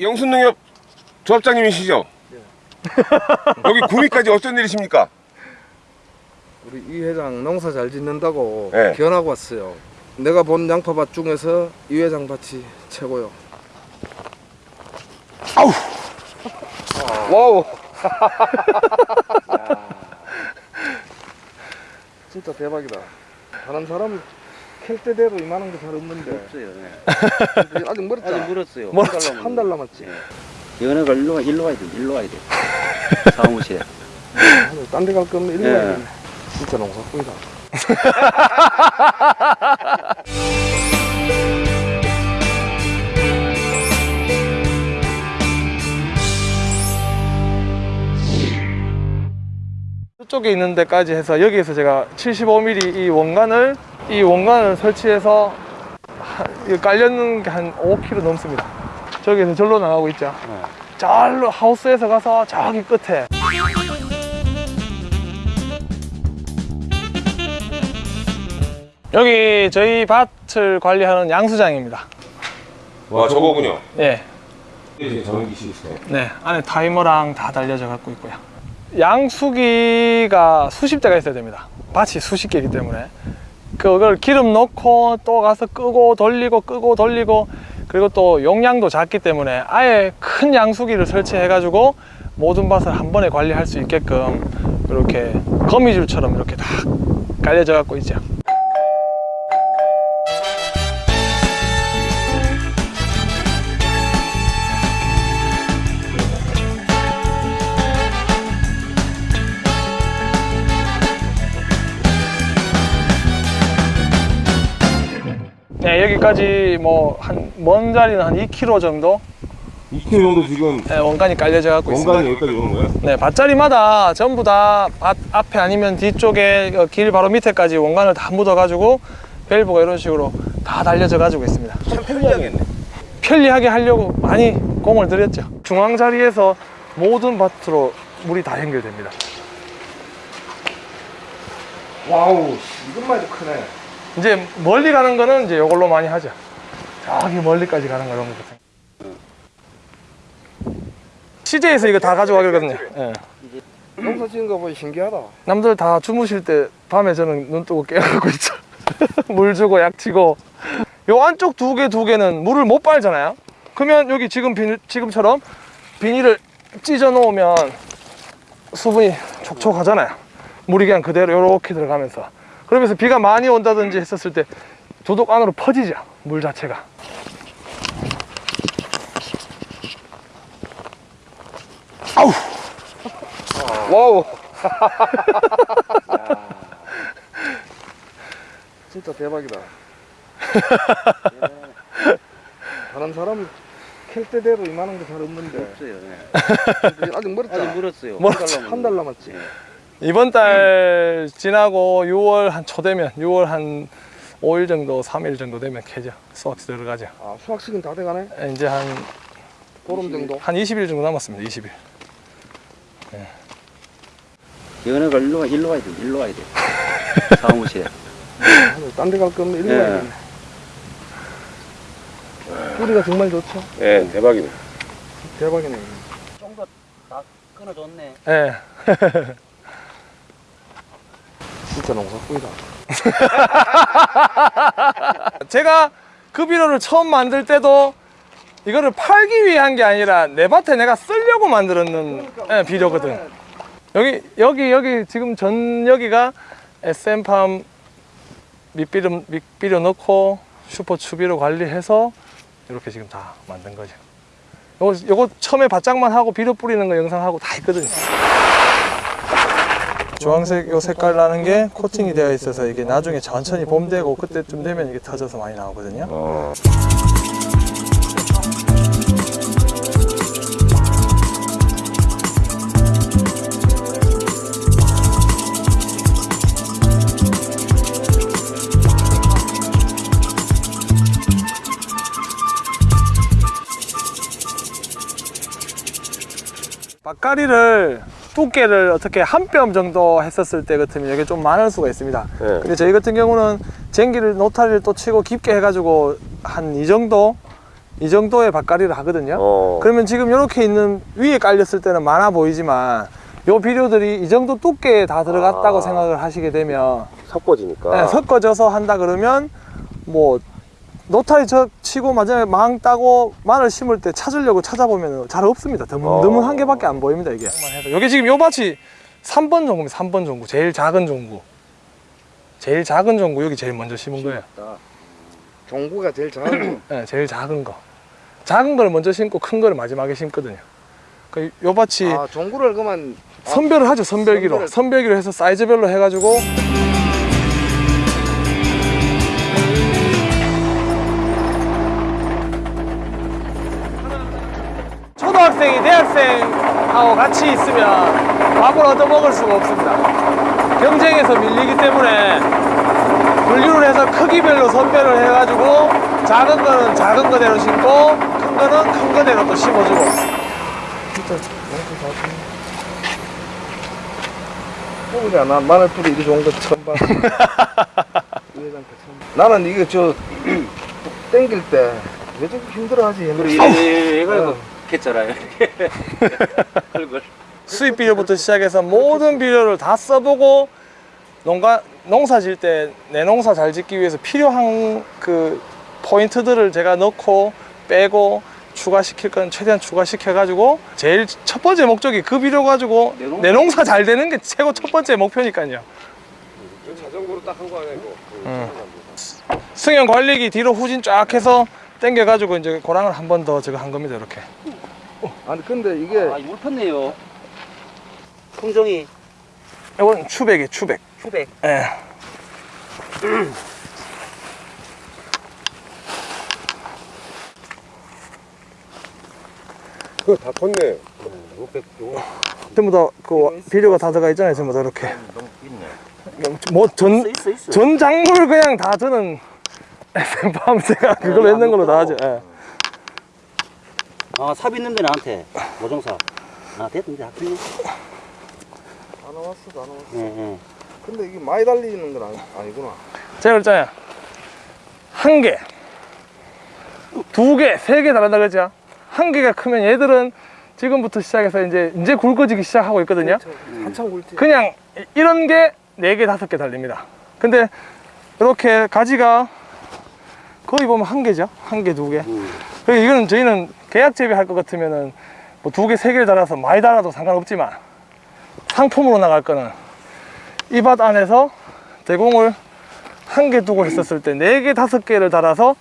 영순농협 조합장님이시죠? 여기 구미까지 어쩐 일이십니까? 우리 이 회장 농사 잘 짓는다고 네. 기원하고 왔어요. 내가 본 양파밭 중에서 이 회장 밭이 최고요. 아우! wow! 진짜 대박이다. 다른 사람 캘 때대로 이만한 게 잘 없는데 없어요. 네. 아직 멀었잖아. 아직 멀었어요. 멀었지. 한달 남았지. 연애가 일로 일로 와야 돼. 일로 와야 돼. 사무실에. 딴 데 갈 거면 일로 예. 가야겠네. 진짜 농사꾼이다. 이쪽에 있는 데까지 해서 여기에서 제가 75mm 이 원관을 이 원관을 설치해서 깔려는 게 한 5km 넘습니다. 저기에서 절로 나가고 있죠. 절로 하우스에서 가서 저기 끝에 여기 저희 밭을 관리하는 양수장입니다. 와 저거군요. 예. 있어요. 네, 안에 타이머랑 다 달려져 갖고 있고요. 양수기가 수십 대가 있어야 됩니다. 밭이 수십 개이기 때문에 그걸 기름 넣고 또 가서 끄고 돌리고 끄고 돌리고 그리고 또 용량도 작기 때문에 아예 큰 양수기를 설치해 가지고 모든 밭을 한 번에 관리할 수 있게끔 이렇게 거미줄처럼 이렇게 다 깔려져 갖고 있죠. 네, 여기까지 뭐 한 먼 자리는 한 2km 정도 2km 정도 지금 네, 원간이 깔려져 갖고 있습니다. 원간이 여기까지 오는 거예요? 네, 밭자리마다 전부 다 밭 앞에 아니면 뒤쪽에 어, 길 바로 밑에까지 원간을 다 묻어 가지고 밸브가 이런 식으로 다 달려져 가지고 있습니다. 참 편리하겠네. 편리하게 하려고 많이 공을 들였죠. 중앙 자리에서 모든 밭으로 물이 다 연결됩니다. wow, 이것만 해도 크네. 이제 멀리 가는 거는 이제 이걸로 많이 하죠. 저기 멀리까지 가는 거 이런 거. CJ에서 이거 다 가져가거든요. 예. 농사 지은 거 보니 신기하다. 남들 다 주무실 때 밤에 저는 눈 뜨고 깨어나고 있죠. 물 주고 약 치고. 요 안쪽 두 개 두 개는 물을 못 빨잖아요. 그러면 여기 지금 비닐, 지금처럼 비닐을 찢어 놓으면 수분이 촉촉하잖아요. 물이 그냥 그대로 이렇게 들어가면서. 그러면서 비가 많이 온다든지 했었을 때 조독 안으로 퍼지죠. 물 자체가. 와우! 진짜 대박이다. 다른 사람 캘 때대로 이만한 게 잘 없는데 없어요. 네. 아직 멀었잖아. 아직 멀었어요. 한 달 남았지. 이번 달 지나고 6월 한 초 되면 6월 한 5일 정도, 3일 정도 되면 캐죠. 수확 들어가죠. 아, 수확 시즌 다 돼가네? 이제 한, 보름 정도? 한 20일 정도 남았습니다. 20일. 연애가 일로 와 일로 와야 돼. 일로 와야 돼. 사무실에. 딴 데 갈 거면 일로 예. 가야겠네. 뿌리가 정말 좋죠? 예, 대박이네. 대박이네. 좀 더 다 끊어줬네. 예. 진짜 농사꾼이다. 제가 그 비료를 처음 만들 때도 이거를 팔기 위한 게 아니라 내 밭에 내가 쓰려고 만들었는 예, 비료거든. 여기, 여기, 여기 지금 전 여기가 SM팜 밑비료, 밑비료 넣고 슈퍼 추비로 관리해서 이렇게 지금 다 만든 거죠. 요거, 요거 처음에 바짝만 하고 비료 뿌리는 거 영상하고 다 있거든요. 주황색 요 색깔 나는 게 코팅이 되어 있어서 이게 나중에 천천히 봄 되고 그때쯤 되면 이게 터져서 많이 나오거든요. 어. 밭가리를 두께를 어떻게 한 뼘 정도 했었을 때 같으면 이게 좀 많을 수가 있습니다. 네. 근데 저희 같은 경우는 쟁기를 노타리를 또 치고 깊게 해가지고 한 이 정도 이 정도의 밭가리를 하거든요. 어. 그러면 지금 이렇게 있는 위에 깔렸을 때는 많아 보이지만 요 비료들이 이 정도 두께에 다 들어갔다고 아. 생각을 하시게 되면 섞어지니까. 네, 섞어져서 한다 그러면 뭐 노타리 저 치고 마지막에 망 따고 마늘 심을 때 찾으려고 찾아보면 잘 없습니다. 드문드문 어. 한 개밖에 안 보입니다 이게. 여기 지금 요 밭이 3번 종구입니다. 3번 종구 제일 작은 종구. 제일 작은 종구 여기 제일 먼저 심은 거예요. 종구가 제일 작은 네, 제일 작은 거. 작은 걸 먼저 심고 큰 거를 마지막에 심거든요. 그요 밭이 거. 아 종구를 그만 아, 선별을 하죠 선별기로 선별을- 선별기로 해서 사이즈별로 해가지고 대학생하고 같이 있으면 밥을 얻어먹을 수가 없습니다 경쟁에서 밀리기 때문에 분류를 해서 크기별로 선별을 해가지고 작은 거는 작은 거대로 심고 큰 거는 큰 거대로 또 심어주고 뽑으자 나 마늘 뿌리 이리 좋은 거 처음 봐. 나는 이게 저 땡길 때 왜 저렇게 힘들어하지 얘는. 이래 해가지 얼굴. 수입 비료부터 시작해서 모든 비료를 다 써보고 농가 농사 질 때 내 농사 잘 짓기 위해서 필요한 그 포인트들을 제가 넣고 빼고 추가시킬 건 최대한 추가시켜 가지고 제일 첫 번째 목적이 그 비료 가지고 내 농사- 내 농사 잘 되는 게 최고 첫 번째 목표니까요. 자전거로 딱 한 거 아니야 이거. 응. 승형 관리기 뒤로 후진 쫙 해서 당겨 가지고 이제 고랑을 한 번 더 제가 한 겁니다 이렇게. 아니 근데 이게 아, 물 폈네요. 풍종이 이건 추백이에요 추백. 수백. 예. 그거 다 컸네. 전부 다그 비료가 다 들어가 있잖아요 전부 다 이렇게. 뭐전 있어 있어. 전 작물 그냥 다 저는 제가 그걸로 했는 걸로 다 하죠. 예. 아, 삽 있는데 나한테 모종사. 아, 됐는데 학교네. 안 나왔어 안 나왔어. 예, 예. 근데 이게 많이 달리는 건 아니, 아니구나. 제가 그랬잖아요. 한 개, 두 개, 세개 다른다 그랬죠. 한 개가 크면 얘들은 지금부터 시작해서 이제 이제 굵어지기 시작하고 있거든요. 한참 굵지. 그냥 이- 이런 게 네 개, 다섯 개 달립니다. 근데 이렇게 가지가 거의 보면 한 개죠. 한 개, 두 개. 음. 그리고 이거는 저희는 계약 재배할 것 같으면은 뭐 두 개, 세 개를 달아서 많이 달아도 상관없지만 상품으로 나갈 거는 이 밭 안에서 대공을 한 개 두고 했었을 때 네 개, 다섯 개를 달아서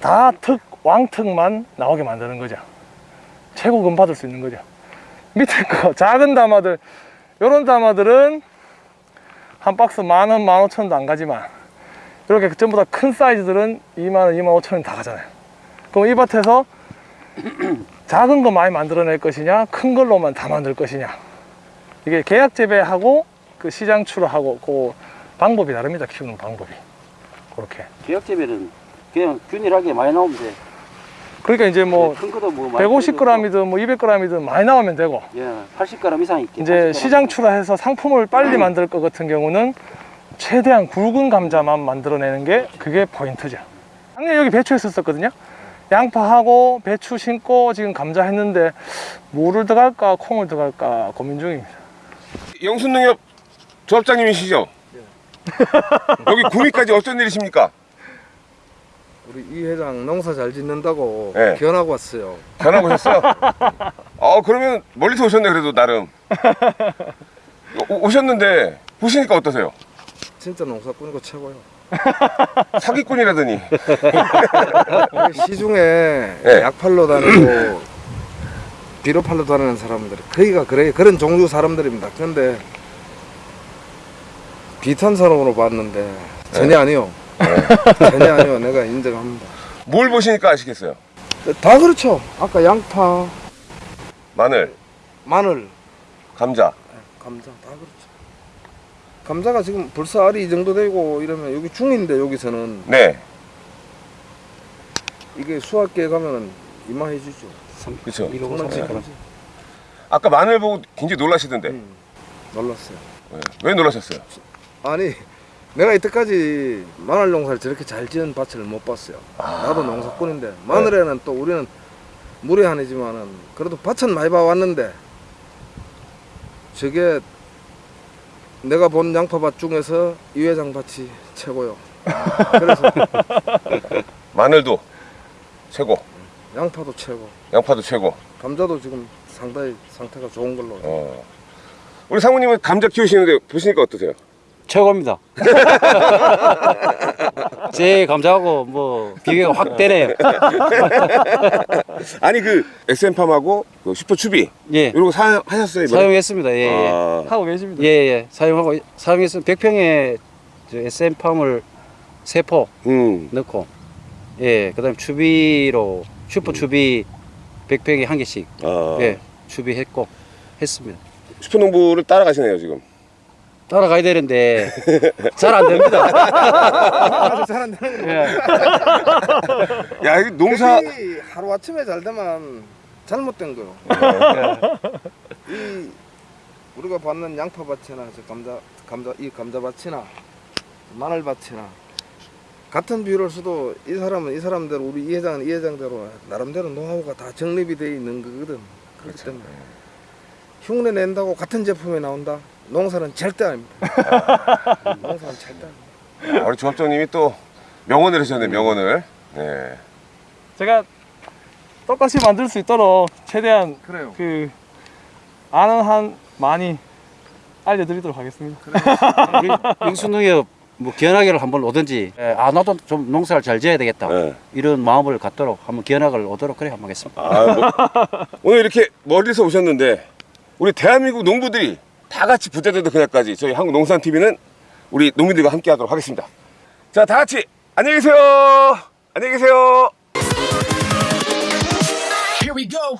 다 특, 왕특만 나오게 만드는 거죠. 최고금 받을 수 있는 거죠. 밑에 거 작은 담아들 요런 담아들은 한 박스 만 원, 만 오천 원도 안 가지만 이렇게 전부 다 큰 사이즈들은 2만 원, 2만 오천 원 다 가잖아요. 그럼 이 밭에서 작은 거 많이 만들어낼 것이냐, 큰 걸로만 다 만들 것이냐. 이게 계약 재배하고 그 시장 추로하고 그 방법이 다릅니다. 키우는 방법이. 그렇게. 기억 재배는 그냥 균일하게 많이 나오면 돼. 그러니까 이제 뭐뭐 많이 150g이든 뭐 200g이든 많이 나오면 되고 예, 80g 이상 있게. 이제 80g 시장. 출하해서 상품을 빨리 만들 것 같은 경우는 최대한 굵은 감자만 만들어내는 게 그게 포인트죠. 작년 여기 배추 했었거든요. 양파하고 배추 심고 지금 감자 했는데 뭐를 더 갈까 콩을 더 갈까 고민 중입니다. 영순농협 조합장님이시죠? 여기 구미까지 어쩐 일이십니까? 우리 이 회장 농사 잘 짓는다고 네. 견하고 왔어요. 전화 오셨어요? 어 그러면 멀리서 오셨네 그래도 나름 오, 오셨는데 보시니까 어떠세요? 진짜 농사꾼이고 최고요. 사기꾼이라더니 시중에 네. 약팔로 다니고 비료팔로 다니는 사람들 거기가 그래 그런 종류 사람들입니다. 근데 비탄산업으로 봤는데 전혀 아니요. 전혀 아니요. 내가 인정합니다. 뭘 보시니까 아시겠어요? 다 그렇죠. 아까 양파, 마늘, 마늘, 감자 감자 다 그렇죠. 감자가 지금 벌써 알이 이 정도 되고 이러면 여기 중인데 여기서는 네 이게 수확기에 가면은 이만해지죠. 그렇죠. 아까 마늘 보고 굉장히 놀라시던데 음, 놀랐어요. 네. 왜 놀라셨어요? 아니 내가 이때까지 마늘 농사를 저렇게 잘 지은 밭을 못 봤어요. 나도 농사꾼인데 마늘에는 또 우리는 무례한이지만은 그래도 밭은 많이 봐왔는데 저게 내가 본 양파밭 중에서 이 회장 밭이 최고요. 그래서 마늘도 최고 양파도 최고, 양파도 최고 감자도 지금 상당히 상태가 좋은 걸로. 어. 우리 사모님은 감자 키우시는데 보시니까 어떠세요? 최고입니다. 제 감자하고 뭐 비교가 확 되네요. 아니 그 SM팜하고 그 슈퍼추비 예. 이런 거 사용 하셨어요 이번에? 사용했습니다. 예, 예. 아, 하고 계십니다. 예, 예. 사용하고 사용해서 100평에 SM팜을 세포 음. 넣고 예, 그다음에 추비로 슈퍼 추비 100평에 한 개씩 아. 예, 추비했고 했습니다. 슈퍼농부를 따라가시네요 지금 따라가야 되는데 잘 안 됩니다. 아주 잘한다는 예. 야 이게 농사 하루 아침에 잘 되면 잘못된 거요. 이 우리가 받는 양파밭이나 저 감자 감자 이 감자밭이나 마늘밭이나 같은 비율을 써도 이 사람은 이 사람대로 우리 이 회장은 이 회장대로 나름대로 노하우가 다 정립이 돼 있는 거거든. 그렇기 때문에 흉내 낸다고 같은 제품이 나온다. 농사는 절대 아닙니다. 농사는 절대 아닙니다. 아, 우리 조합장님이 또 명언을 하셨네 명언을 네. 제가 똑같이 만들 수 있도록 최대한 그래요. 그 아는 한 많이 알려드리도록 하겠습니다. 윙수농협 뭐 기원하기를 한번 오든지 예, 아 나도 좀 농사를 잘 지어야 되겠다 네. 이런 마음을 갖도록 한번 기원학을 오도록 그래 한번 하겠습니다. 아, 뭐, 오늘 이렇게 멀리서 오셨는데 우리 대한민국 농부들이 다 같이 부자되도 그날까지 저희 한국농산TV는 우리 농민들과 함께 하도록 하겠습니다. 자 다 같이 안녕히 계세요. 안녕히 계세요. Here we go.